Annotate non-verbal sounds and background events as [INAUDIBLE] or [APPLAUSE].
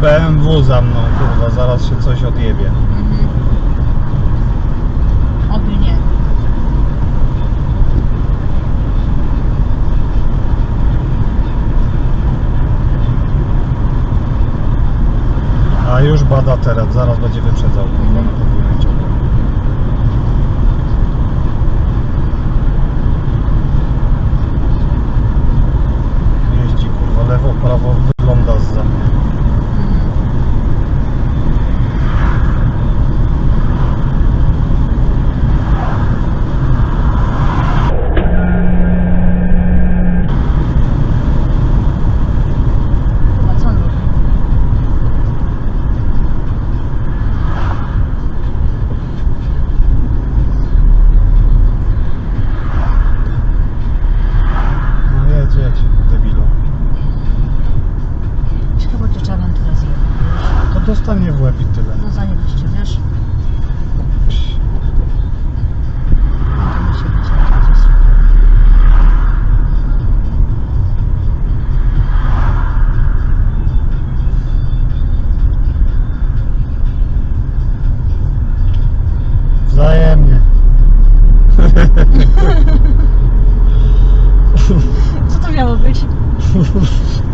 BMW za mną, kurwa, zaraz się coś odjebie. Mhm. Oby nie. A już bada teren, zaraz będzie wyprzedzał, kurwa, na Zostań mnie w i tyle. No zajebiście, wiesz? [LAUGHS] Co to miało być? [LAUGHS]